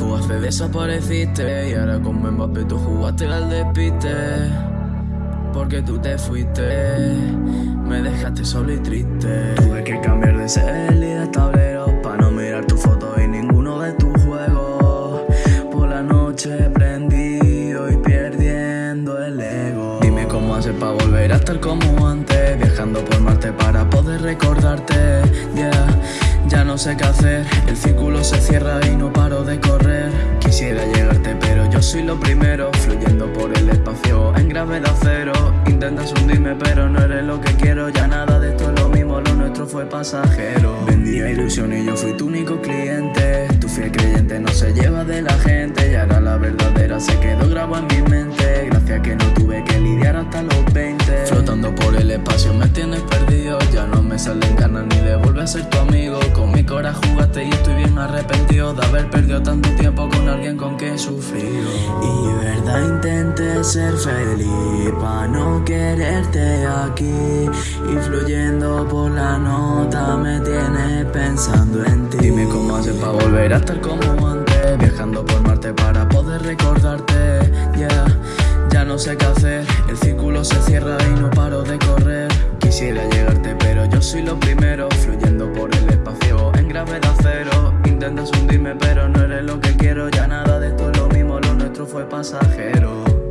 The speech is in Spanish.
nube desapareciste Y ahora con Mbappé tú jugaste al despiste Porque tú te fuiste Me dejaste solo y triste. Tuve que cambiar de cel y de tablero Pa' no mirar tu foto y ninguno de tus juegos. Por la noche prendido y perdiendo el ego. Dime cómo hacer pa' volver a estar como antes Viajando por Marte para poder recordarte. Yeah ya no sé qué hacer, el círculo se cierra y no paro de correr. Quisiera llegarte pero yo soy lo primero. Fluyendo por el espacio en gravedad cero. Intentas hundirme pero no eres lo que quiero. Ya nada de esto es lo mismo, lo nuestro fue pasajero. Vendía ilusión y yo fui tu único cliente. Tu fiel creyente no se lleva de la gente. Y ahora la verdadera se quedó grabada en mi mente. Gracias que no tuve que lidiar hasta los 20 Flotando por el espacio me tienes perdido. Ya no me salen ganas ni de volver a ser tu amigo y estoy bien arrepentido De haber perdido tanto tiempo con alguien con quien sufrido Y verdad intenté ser feliz Pa' no quererte aquí. Y fluyendo por la nota me tienes pensando en ti. Dime cómo hacer pa' volver a estar como antes Viajando por Marte para poder recordarte. Yeah, ya no sé qué hacer El círculo se cierra y no paro de correr. Quisiera llegarte pero yo soy lo primero Fluyendo por el espacio en gravedad Intentas hundirme pero no eres lo que quiero. Ya nada de esto es lo mismo, lo nuestro fue pasajero